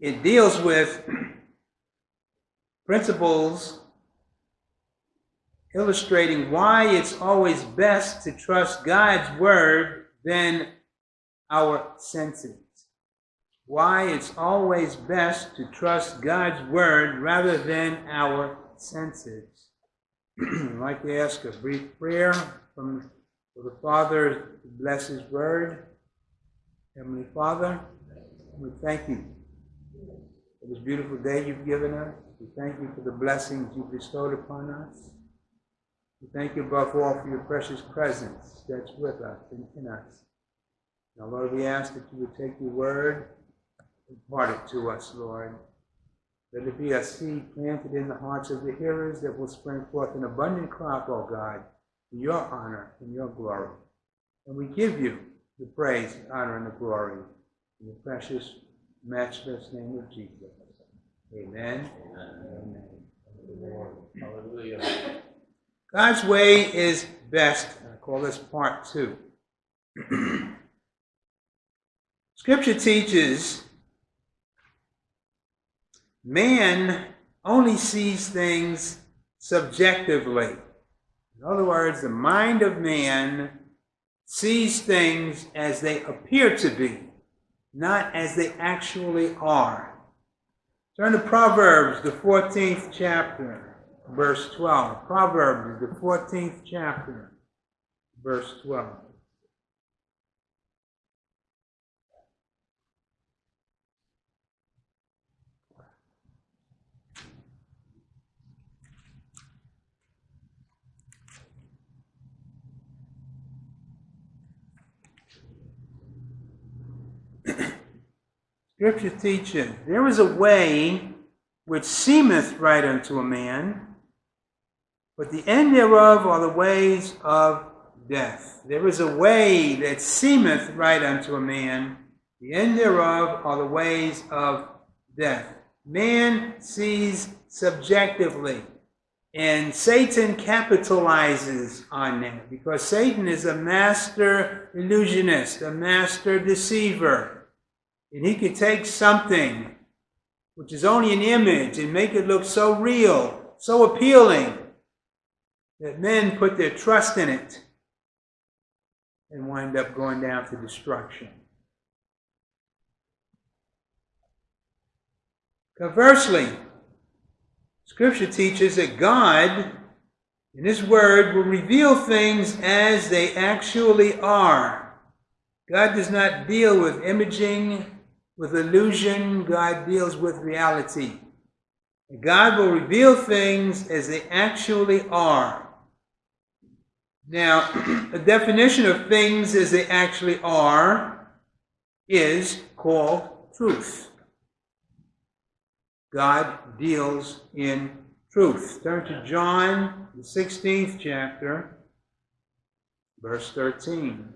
it deals with principles illustrating why it's always best to trust God's word than our senses. Why it's always best to trust God's word rather than our senses. I'd like to ask a brief prayer from for the Father to bless His word. Heavenly Father, we thank you for this beautiful day you've given us. We thank you for the blessings you've bestowed upon us. We thank you above all for your precious presence that's with us and in us. Now, Lord, we ask that you would take your word and impart it to us, Lord. Let it be a seed planted in the hearts of the hearers that will spring forth an abundant crop, O God, in your honor and your glory. And we give you the praise, the honor, and the glory in the precious, matchless name of Jesus. Amen. Amen. Hallelujah. God's way is best. I call this part two. Scripture teaches man only sees things subjectively. In other words, the mind of man sees things as they appear to be, not as they actually are. Turn to Proverbs, the 14th chapter, verse 12. Proverbs, the 14th chapter, verse 12. Scripture teaches there is a way which seemeth right unto a man, but the end thereof are the ways of death. There is a way that seemeth right unto a man, the end thereof are the ways of death. Man sees subjectively, and Satan capitalizes on that because Satan is a master illusionist, a master deceiver. And he could take something which is only an image and make it look so real, so appealing, that men put their trust in it and wind up going down to destruction. Conversely, Scripture teaches that God, in His Word, will reveal things as they actually are. God does not deal with imaging with illusion, God deals with reality. God will reveal things as they actually are. Now, a definition of things as they actually are is called truth. God deals in truth. Turn to John, the 16th chapter, verse 13.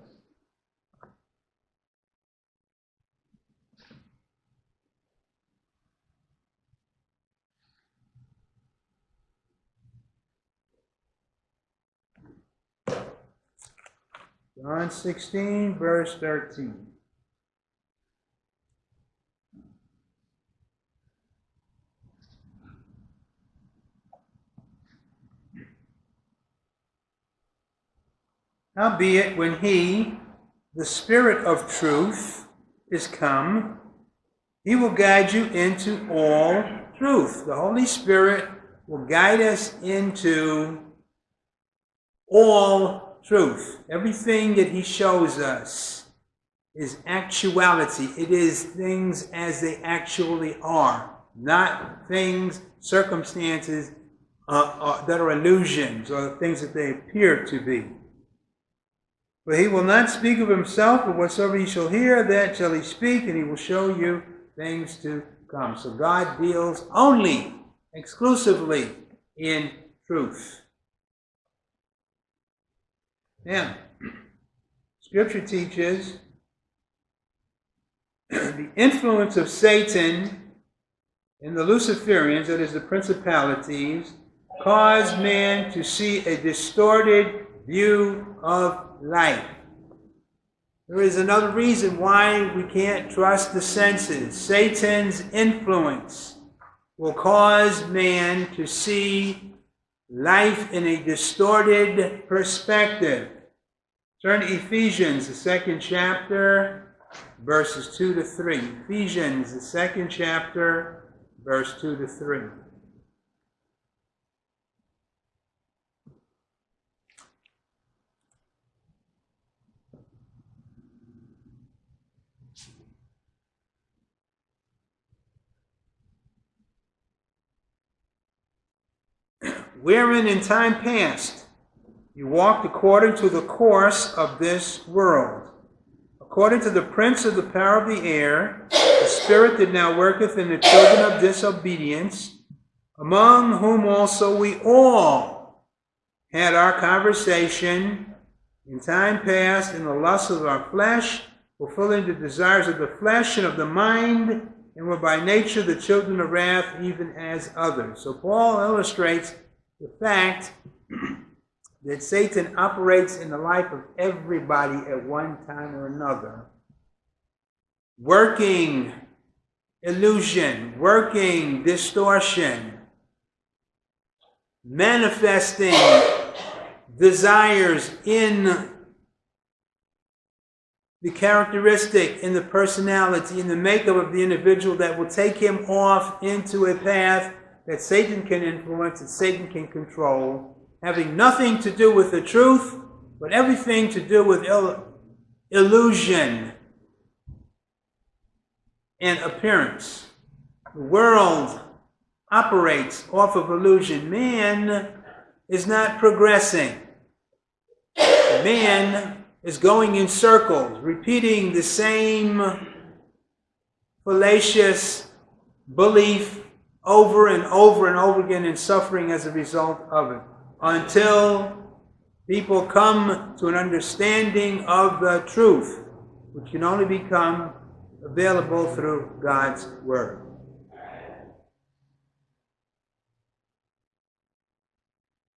John 16, verse 13. Howbeit, when he, the Spirit of truth, is come, he will guide you into all truth. The Holy Spirit will guide us into all truth. Everything that he shows us is actuality. It is things as they actually are, not things, circumstances uh, uh, that are illusions or things that they appear to be. For he will not speak of himself, but whatsoever he shall hear, that shall he speak, and he will show you things to come. So God deals only, exclusively in truth. Now, Scripture teaches the influence of Satan and the Luciferians, that is, the principalities, cause man to see a distorted view of life. There is another reason why we can't trust the senses. Satan's influence will cause man to see life in a distorted perspective. Turn to Ephesians, the second chapter, verses 2 to 3. Ephesians, the second chapter, verse 2 to 3. Wherein in time past you walked according to the course of this world, according to the prince of the power of the air, the spirit that now worketh in the children of disobedience, among whom also we all had our conversation in time past in the lusts of our flesh, fulfilling the desires of the flesh and of the mind, and were by nature the children of wrath, even as others. So Paul illustrates the fact that Satan operates in the life of everybody at one time or another, working illusion, working distortion, manifesting desires in the characteristic, in the personality, in the makeup of the individual that will take him off into a path that Satan can influence, that Satan can control, having nothing to do with the truth, but everything to do with il- illusion and appearance. The world operates off of illusion. Man is not progressing. Man is going in circles, repeating the same fallacious belief over and over and over again and suffering as a result of it until people come to an understanding of the truth, which can only become available through God's Word.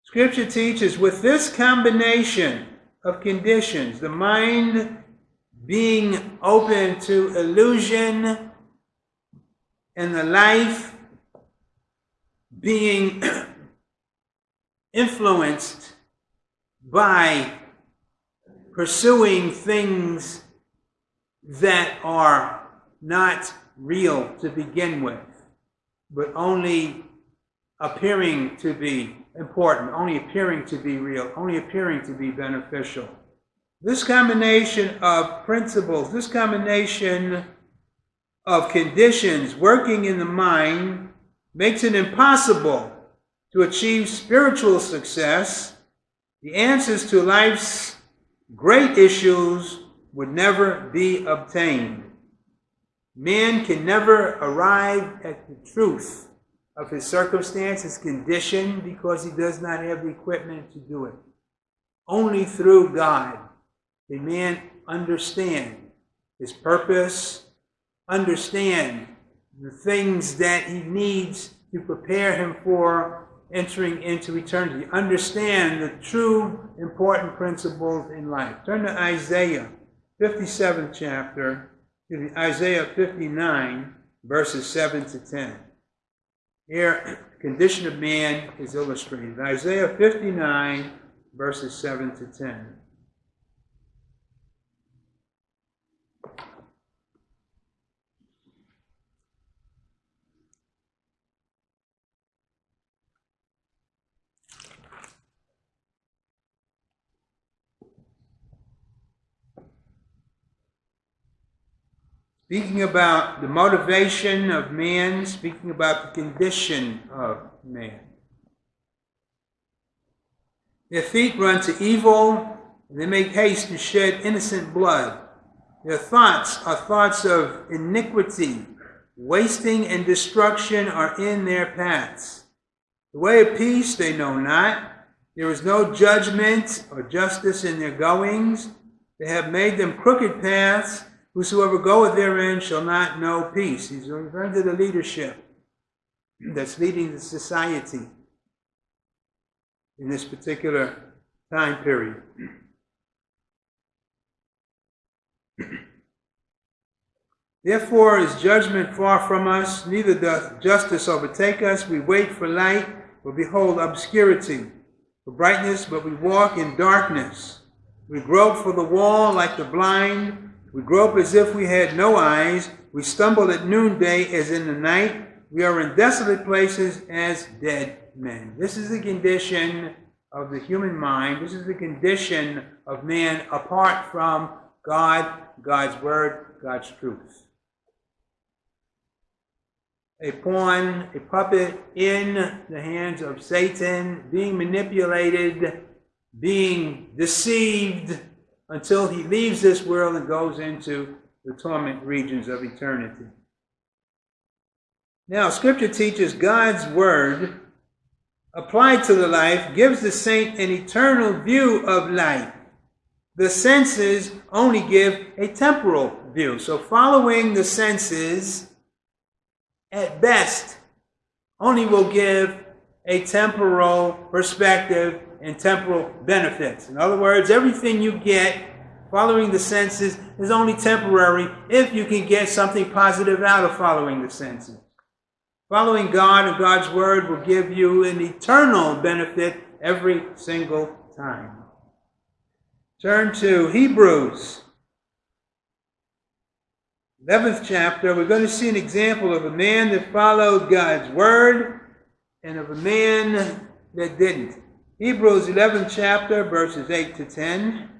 Scripture teaches with this combination of conditions, the mind being open to illusion and the life being influenced by pursuing things that are not real to begin with, but only appearing to be important, only appearing to be real, only appearing to be beneficial. This combination of principles, this combination of conditions working in the mind makes it impossible to achieve spiritual success, the answers to life's great issues would never be obtained. Man can never arrive at the truth of his circumstance, his condition, because he does not have the equipment to do it. Only through God can man understand his purpose, understand the things that he needs to prepare him for entering into eternity. Understand the true important principles in life. Turn to Isaiah, 57th chapter, Isaiah 59, verses 7 to 10. Here, the condition of man is illustrated. Isaiah 59, verses 7 to 10. Speaking about the motivation of man, speaking about the condition of man. Their feet run to evil, and they make haste to shed innocent blood. Their thoughts are thoughts of iniquity, wasting and destruction are in their paths. The way of peace they know not. There is no judgment or justice in their goings. They have made them crooked paths Whosoever goeth therein shall not know peace. He's referring to the leadership that's leading the society in this particular time period. Therefore is judgment far from us, neither doth justice overtake us. We wait for light, but behold obscurity. For brightness, but we walk in darkness. We grope for the wall like the blind. We grope as if we had no eyes. We stumble at noonday as in the night. We are in desolate places as dead men. This is the condition of the human mind. This is the condition of man apart from God, God's word, God's truth a pawn, a puppet in the hands of Satan, being manipulated, being deceived until he leaves this world and goes into the torment regions of eternity. Now, Scripture teaches God's Word applied to the life gives the saint an eternal view of life. The senses only give a temporal view. So, following the senses at best, only will give a temporal perspective and temporal benefits. In other words, everything you get following the senses is only temporary if you can get something positive out of following the senses. Following God and God's Word will give you an eternal benefit every single time. Turn to Hebrews 11th chapter, we're going to see an example of a man that followed God's word and of a man that didn't. Hebrews 11th chapter, verses 8 to 10.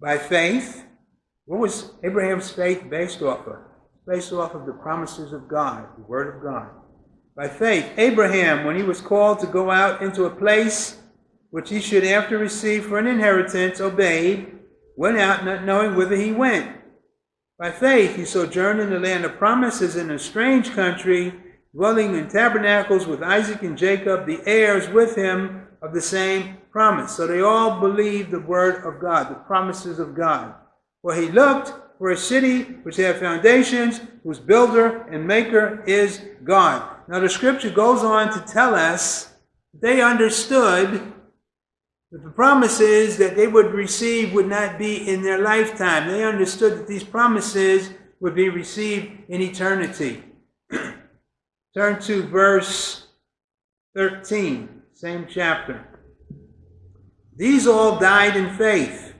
By faith, what was Abraham's faith based off of? Based off of the promises of God, the Word of God. By faith, Abraham, when he was called to go out into a place which he should after receive for an inheritance, obeyed, went out not knowing whither he went. By faith, he sojourned in the land of promises in a strange country, dwelling in tabernacles with Isaac and Jacob, the heirs with him of the same promise. So they all believed the word of God, the promises of God. For he looked for a city which had foundations, whose builder and maker is God. Now the scripture goes on to tell us they understood that the promises that they would receive would not be in their lifetime. They understood that these promises would be received in eternity. Turn to verse 13, same chapter. These all died in faith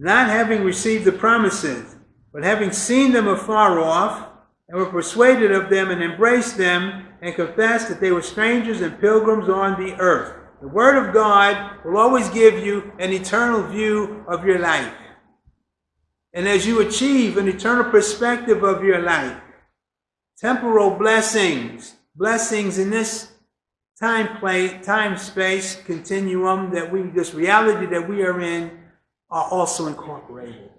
not having received the promises, but having seen them afar off, and were persuaded of them and embraced them, and confessed that they were strangers and pilgrims on the earth. The Word of God will always give you an eternal view of your life. And as you achieve an eternal perspective of your life, temporal blessings, blessings in this time place, time space continuum that we, this reality that we are in, are also incorporated.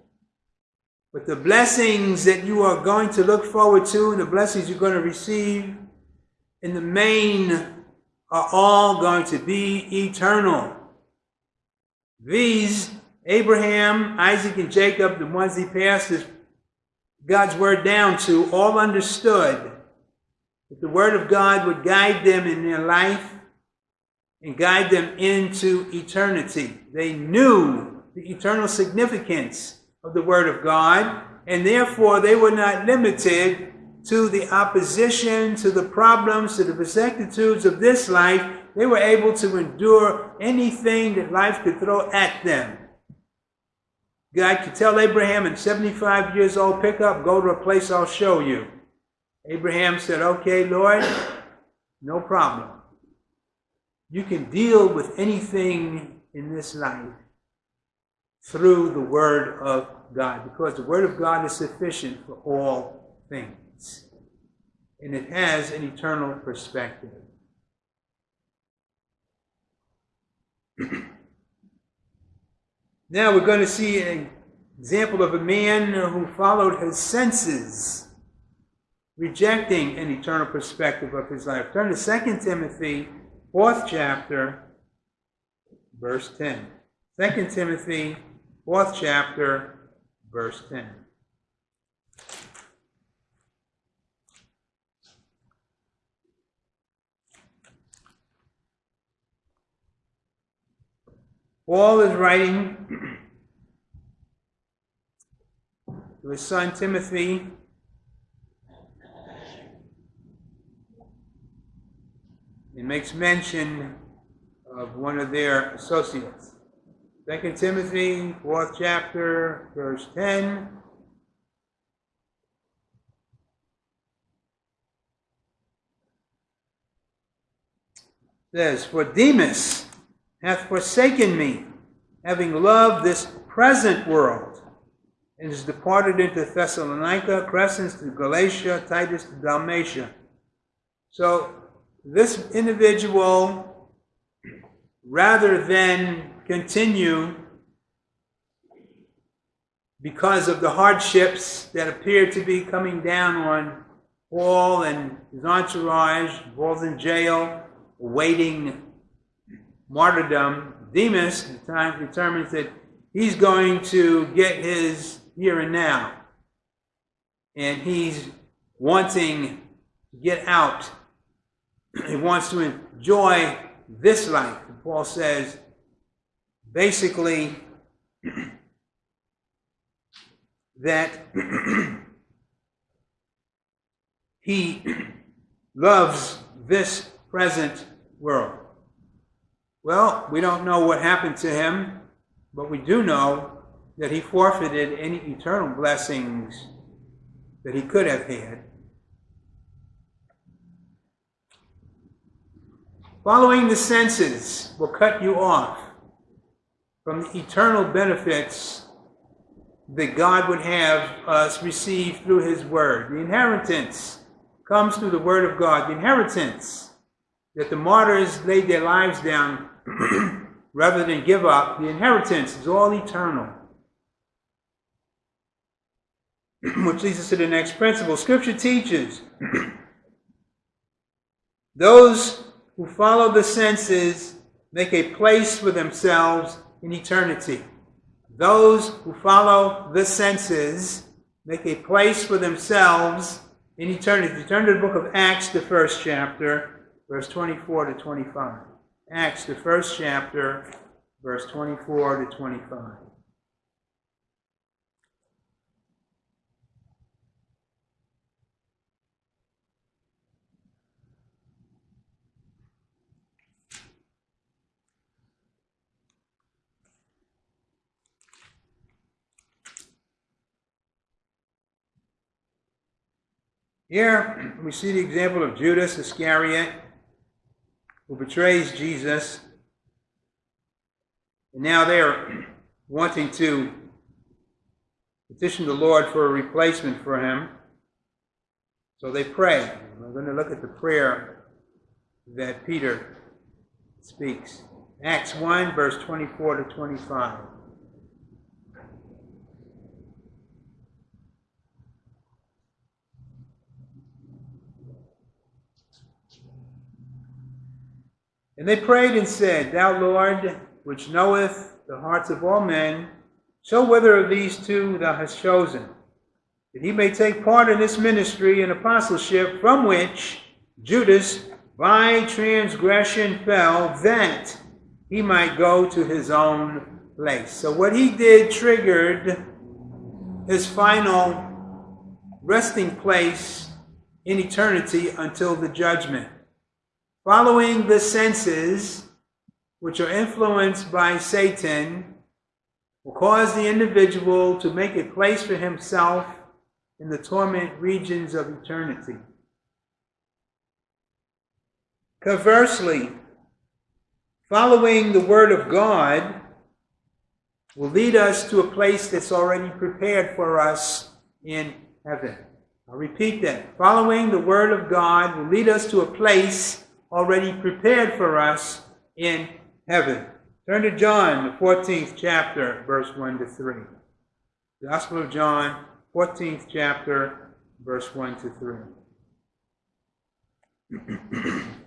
But the blessings that you are going to look forward to and the blessings you're going to receive in the main are all going to be eternal. These, Abraham, Isaac, and Jacob, the ones he passed God's word down to, all understood that the word of God would guide them in their life and guide them into eternity. They knew the eternal significance of the Word of God, and therefore they were not limited to the opposition, to the problems, to the vicissitudes of this life. They were able to endure anything that life could throw at them. God could tell Abraham at 75 years old, pick up, go to a place I'll show you. Abraham said, okay, Lord, no problem. You can deal with anything in this life through the Word of God, because the Word of God is sufficient for all things. And it has an eternal perspective. now we're going to see an example of a man who followed his senses, rejecting an eternal perspective of his life. Turn to 2 Timothy, 4th chapter, verse 10. 2 Timothy fourth chapter, verse 10. Paul is writing to his son Timothy. He makes mention of one of their associates. Second Timothy, fourth chapter, verse 10. Says, For Demas hath forsaken me, having loved this present world, and is departed into Thessalonica, Crescens to Galatia, Titus to Dalmatia. So this individual, rather than continue because of the hardships that appear to be coming down on Paul and his entourage, Paul's in jail, awaiting martyrdom, Demas determines that he's going to get his here and now. And he's wanting to get out. He wants to enjoy this life. And Paul says, basically, that he loves this present world. Well, we don't know what happened to him, but we do know that he forfeited any eternal blessings that he could have had. Following the senses will cut you off from the eternal benefits that God would have us receive through his word. The inheritance comes through the word of God. The inheritance that the martyrs laid their lives down rather than give up, the inheritance is all eternal. Which leads us to the next principle. Scripture teaches those who follow the senses make a place for themselves in eternity. Those who follow the senses make a place for themselves in eternity. Turn to the book of Acts, the first chapter, verse 24 to 25. Acts, the first chapter, verse 24 to 25. Here we see the example of Judas Iscariot, who betrays Jesus. And now they're wanting to petition the Lord for a replacement for him. So they pray. We're going to look at the prayer that Peter speaks. Acts 1, verse 24 to 25. And they prayed and said, Thou Lord, which knoweth the hearts of all men, show whether of these two thou hast chosen, that he may take part in this ministry and apostleship from which Judas by transgression fell, that he might go to his own place. So what he did triggered his final resting place in eternity until the judgment. Following the senses, which are influenced by Satan, will cause the individual to make a place for himself in the torment regions of eternity. Conversely, following the Word of God will lead us to a place that's already prepared for us in heaven. I'll repeat that. Following the Word of God will lead us to a place already prepared for us in heaven. Turn to John, the 14th chapter, verse 1 to 3. The Gospel of John, 14th chapter, verse 1 to 3.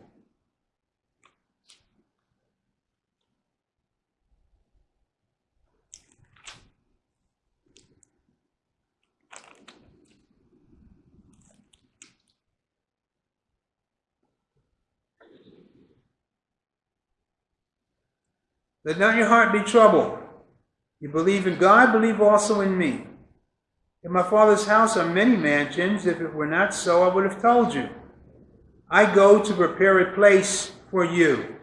Let not your heart be troubled. You believe in God, believe also in me. In my Father's house are many mansions. If it were not so, I would have told you. I go to prepare a place for you.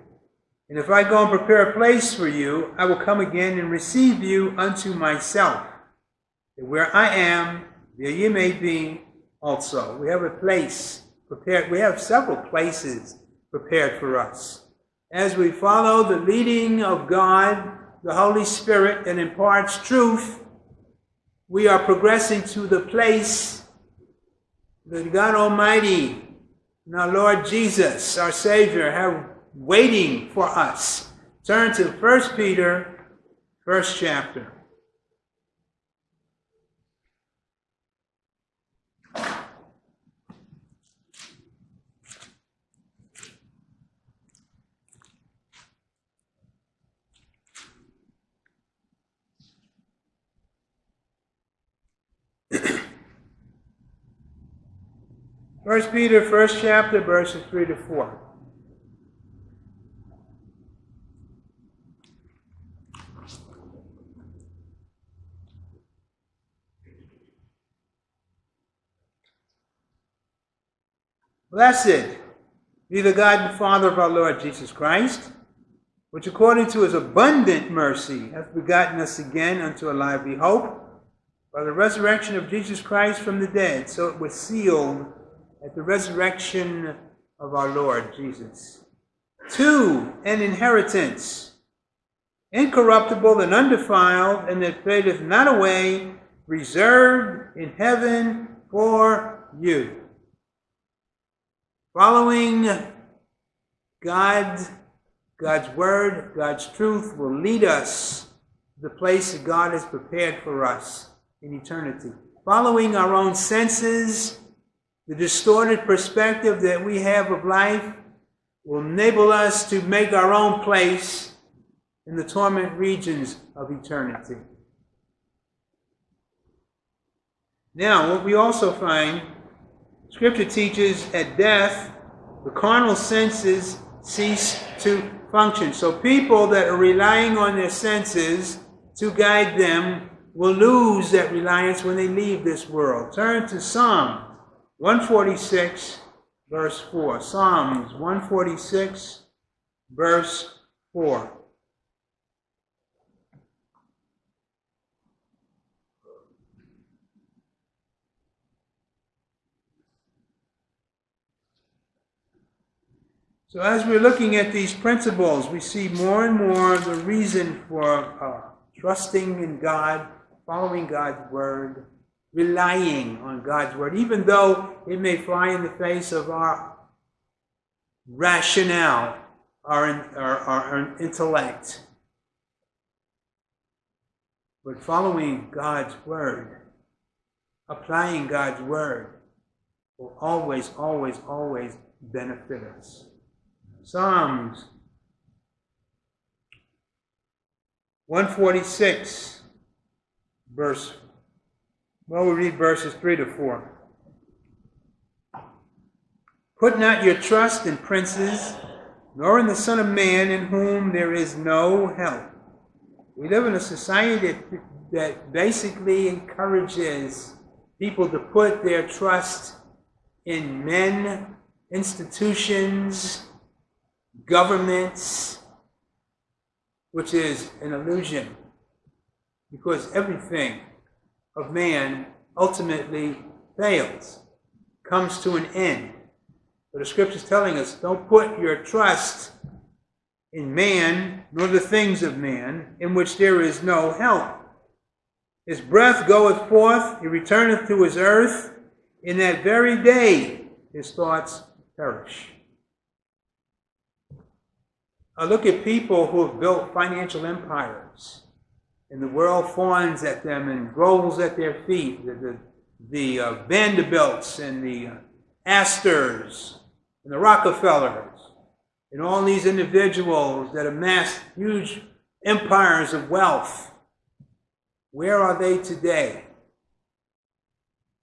And if I go and prepare a place for you, I will come again and receive you unto myself. Where I am, there you may be also. We have a place prepared. We have several places prepared for us. As we follow the leading of God, the Holy Spirit, and imparts truth, we are progressing to the place that God Almighty and our Lord Jesus, our Savior, have waiting for us. Turn to 1 Peter, first chapter. First Peter, first chapter, verses three to four. Blessed be the God and Father of our Lord Jesus Christ, which according to his abundant mercy hath begotten us again unto a lively hope by the resurrection of Jesus Christ from the dead, so it was sealed at the resurrection of our Lord Jesus. Two, an inheritance, incorruptible and undefiled, and that fadeth not away, reserved in heaven for you. Following God, God's word, God's truth will lead us to the place that God has prepared for us in eternity. Following our own senses, the distorted perspective that we have of life will enable us to make our own place in the torment regions of eternity. Now, what we also find Scripture teaches at death, the carnal senses cease to function. So people that are relying on their senses to guide them will lose that reliance when they leave this world. Turn to Psalm 146, verse 4. Psalms 146, verse 4. So as we're looking at these principles, we see more and more the reason for uh, trusting in God, following God's word, relying on God's word, even though it may fly in the face of our rationale, our, our, our intellect. But following God's word, applying God's word, will always, always, always benefit us. Psalms 146, verse, well, we read verses 3 to 4. Put not your trust in princes, nor in the Son of Man, in whom there is no help. We live in a society that, that basically encourages people to put their trust in men, institutions, governments, which is an illusion, because everything of man ultimately fails, comes to an end. But the scripture is telling us don't put your trust in man, nor the things of man, in which there is no help. His breath goeth forth, he returneth to his earth. In that very day, his thoughts perish. I look at people who have built financial empires, and the world fawns at them and grows at their feet. The, the, the uh, Vanderbilts and the uh, Astors and the Rockefellers, and all these individuals that amassed huge empires of wealth. Where are they today?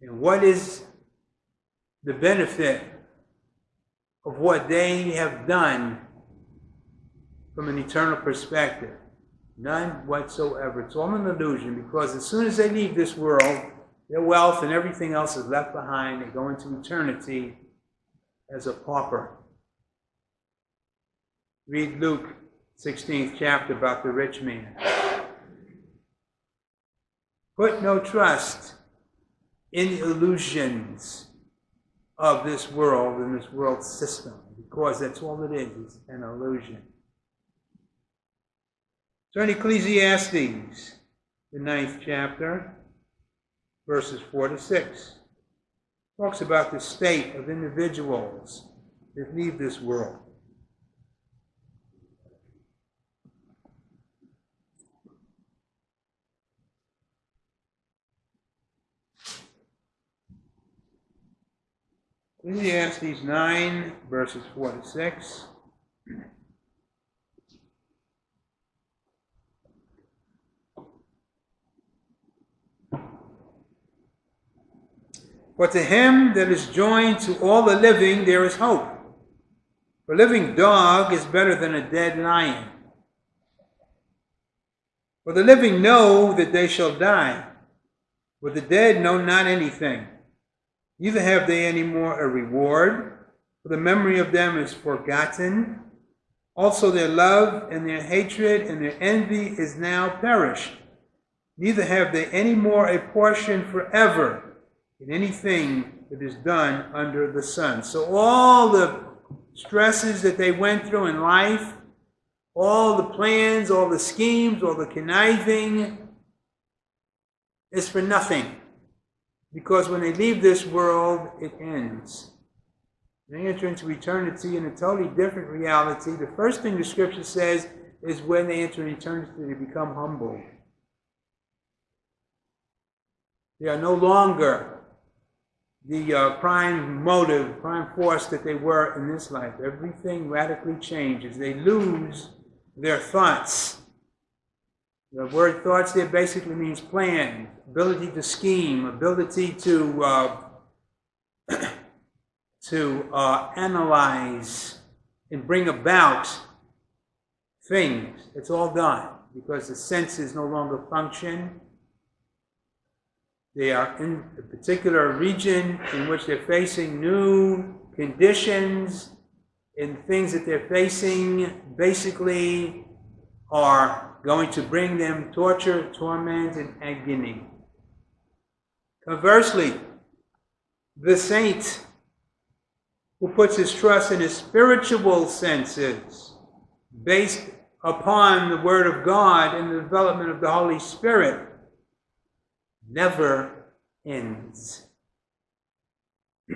And what is the benefit of what they have done from an eternal perspective. None whatsoever. It's all an illusion because as soon as they leave this world, their wealth and everything else is left behind. They go into eternity as a pauper. Read Luke 16th chapter about the rich man. Put no trust in the illusions of this world and this world system because that's all it is, it's an illusion. Turn Ecclesiastes, the ninth chapter, verses 4 to 6. Talks about the state of individuals that leave this world. Ecclesiastes 9, verses 4 to 6. For to him that is joined to all the living there is hope. A living dog is better than a dead lion. For the living know that they shall die, but the dead know not anything. Neither have they any more a reward, for the memory of them is forgotten. Also their love and their hatred and their envy is now perished. Neither have they any more a portion forever in anything that is done under the sun. So all the stresses that they went through in life, all the plans, all the schemes, all the conniving, is for nothing. Because when they leave this world, it ends. They enter into eternity in a totally different reality. The first thing the scripture says is when they enter eternity, they become humble. They are no longer the uh, prime motive, prime force that they were in this life. Everything radically changes. They lose their thoughts. The word thoughts there basically means plan, ability to scheme, ability to uh, to uh, analyze and bring about things. It's all gone because the senses no longer function. They are in a particular region in which they're facing new conditions and things that they're facing basically are going to bring them torture, torment, and agony. Conversely, the saint who puts his trust in his spiritual senses, based upon the Word of God and the development of the Holy Spirit, never ends.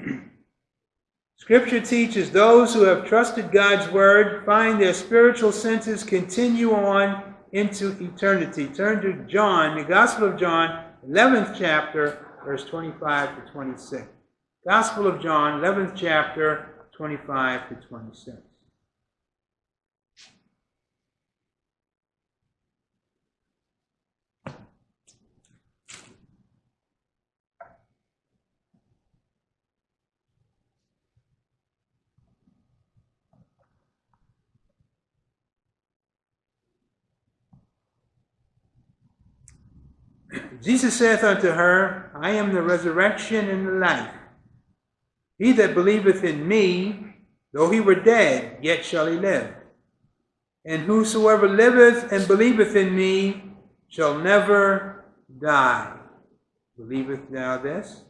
Scripture teaches those who have trusted God's Word find their spiritual senses continue on into eternity. Turn to John, the Gospel of John, 11th chapter, verse 25 to 26. Gospel of John, 11th chapter, 25 to 26. Jesus saith unto her, I am the resurrection and the life. He that believeth in me, though he were dead, yet shall he live. And whosoever liveth and believeth in me shall never die. Believeth thou this?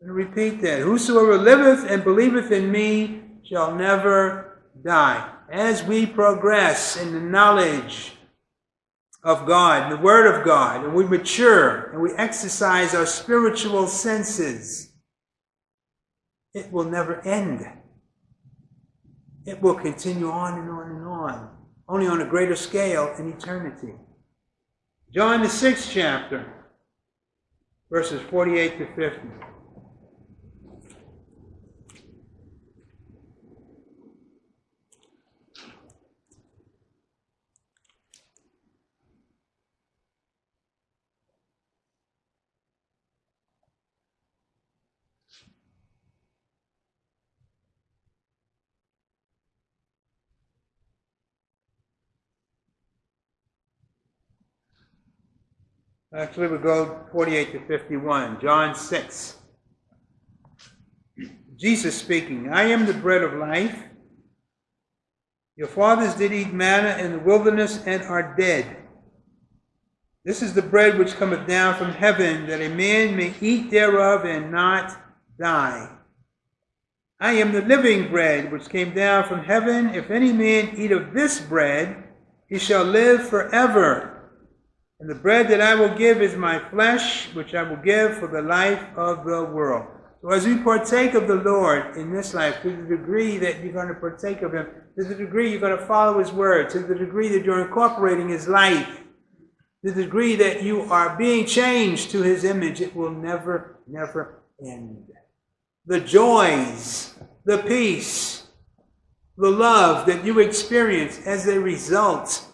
And repeat that. Whosoever liveth and believeth in me shall never die. As we progress in the knowledge of God, the Word of God, and we mature and we exercise our spiritual senses, it will never end. It will continue on and on and on, only on a greater scale in eternity. John, the sixth chapter, verses 48 to 50. Actually, we go 48 to 51. John 6. Jesus speaking, I am the bread of life. Your fathers did eat manna in the wilderness and are dead. This is the bread which cometh down from heaven, that a man may eat thereof and not die. I am the living bread which came down from heaven. If any man eat of this bread, he shall live forever. And the bread that I will give is my flesh, which I will give for the life of the world. So as we partake of the Lord in this life, to the degree that you're going to partake of Him, to the degree you're going to follow His word, to the degree that you're incorporating His life, to the degree that you are being changed to His image, it will never, never end. The joys, the peace, the love that you experience as a result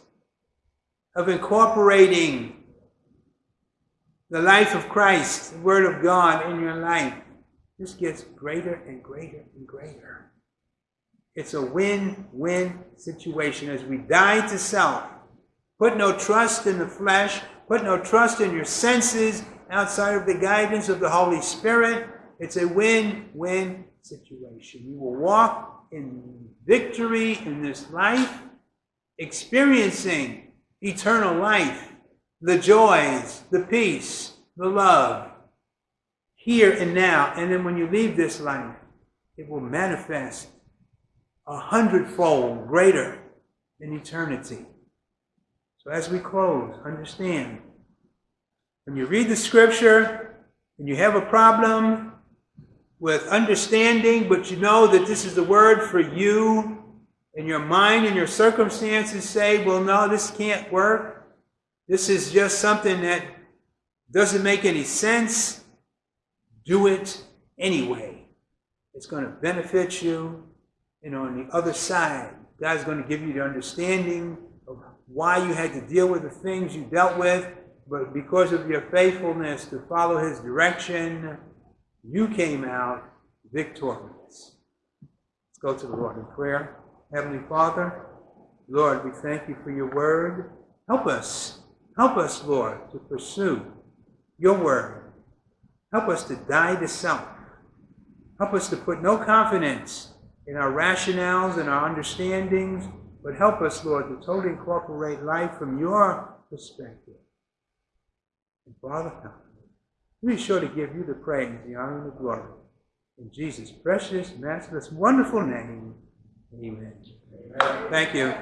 of incorporating the life of Christ, the Word of God in your life, this gets greater and greater and greater. It's a win win situation as we die to self. Put no trust in the flesh, put no trust in your senses outside of the guidance of the Holy Spirit. It's a win win situation. You will walk in victory in this life, experiencing eternal life, the joys, the peace, the love, here and now. And then when you leave this life, it will manifest a hundredfold greater in eternity. So as we close, understand when you read the scripture and you have a problem with understanding, but you know that this is the word for you, and your mind and your circumstances say, well, no, this can't work. This is just something that doesn't make any sense do it anyway. It's going to benefit you. And on the other side, God's going to give you the understanding of why you had to deal with the things you dealt with, but because of your faithfulness to follow His direction, you came out victorious. Let's go to the Lord in prayer. Heavenly Father, Lord, we thank you for your word. Help us. Help us, Lord, to pursue your word Help us to die to self. Help us to put no confidence in our rationales and our understandings, but help us, Lord, to totally incorporate life from your perspective. And Father, help be sure to give you the praise, the honor, and the glory. In Jesus' precious, matchless, wonderful name. Amen. Thank you.